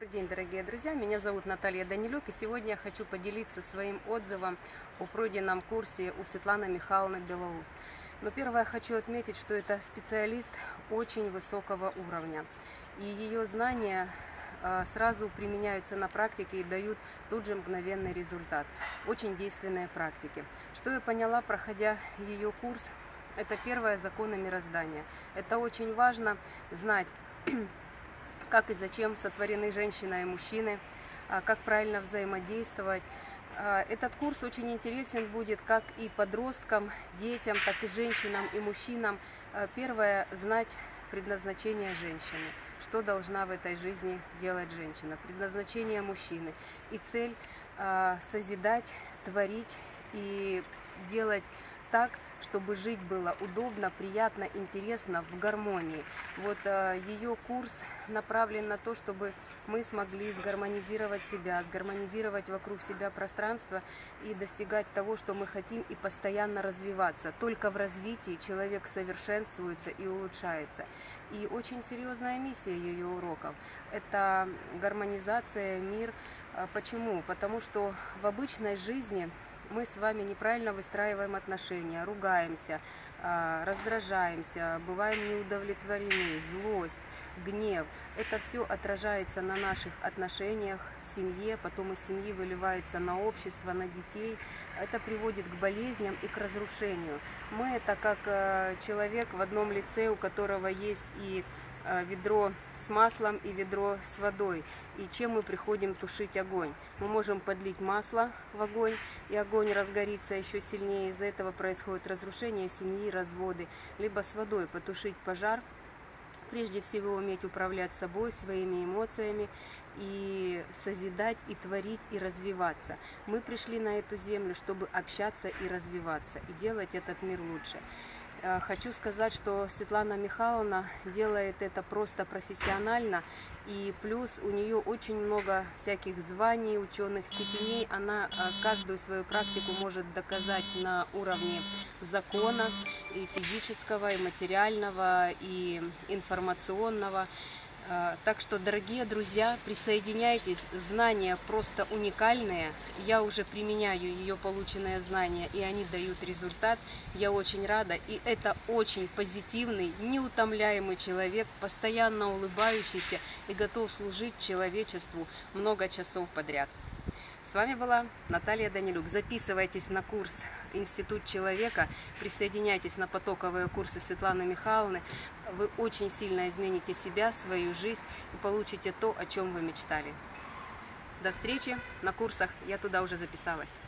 Добрый день, дорогие друзья! Меня зовут Наталья Данилюк, и сегодня я хочу поделиться своим отзывом о пройденном курсе у Светланы Михайловны Белоус. Но первое хочу отметить, что это специалист очень высокого уровня, и ее знания э, сразу применяются на практике и дают тут же мгновенный результат. Очень действенные практики. Что я поняла, проходя ее курс, это первое законы мироздания. Это очень важно знать как и зачем сотворены женщина и мужчины, а, как правильно взаимодействовать. А, этот курс очень интересен будет как и подросткам, детям, так и женщинам и мужчинам. А, первое – знать предназначение женщины, что должна в этой жизни делать женщина, предназначение мужчины. И цель – созидать, творить и делать так, чтобы жить было удобно, приятно, интересно, в гармонии. Вот э, ее курс направлен на то, чтобы мы смогли сгармонизировать себя, сгармонизировать вокруг себя пространство и достигать того, что мы хотим и постоянно развиваться. Только в развитии человек совершенствуется и улучшается. И очень серьезная миссия ее уроков – это гармонизация, мир. Э, почему? Потому что в обычной жизни мы с вами неправильно выстраиваем отношения, ругаемся, а, раздражаемся, бываем неудовлетворены, злость, гнев. Это все отражается на наших отношениях в семье, потом из семьи выливается на общество, на детей. Это приводит к болезням и к разрушению. Мы это как э, человек в одном лице, у которого есть и ведро с маслом и ведро с водой. И чем мы приходим тушить огонь? Мы можем подлить масло в огонь, и огонь разгорится еще сильнее. Из-за этого происходит разрушение семьи, разводы. Либо с водой потушить пожар, прежде всего уметь управлять собой, своими эмоциями и созидать, и творить, и развиваться. Мы пришли на эту землю, чтобы общаться и развиваться, и делать этот мир лучше. Э, хочу сказать, что Светлана Михайловна делает это просто профессионально, и плюс у нее очень много всяких званий, ученых степеней. Она э, каждую свою практику может доказать на уровне закона, и физического, и материального, и информационного. А, так что, дорогие друзья, присоединяйтесь, знания просто уникальные. Я уже применяю ее полученные знания, и они дают результат. Я очень рада, и это очень позитивный, неутомляемый человек, постоянно улыбающийся и готов служить человечеству много часов подряд. С вами была Наталья Данилюк. Записывайтесь на курс «Институт человека», присоединяйтесь на потоковые курсы Светланы Михайловны. Вы очень сильно измените себя, свою жизнь и получите то, о чем вы мечтали. До встречи на курсах. Я туда уже записалась.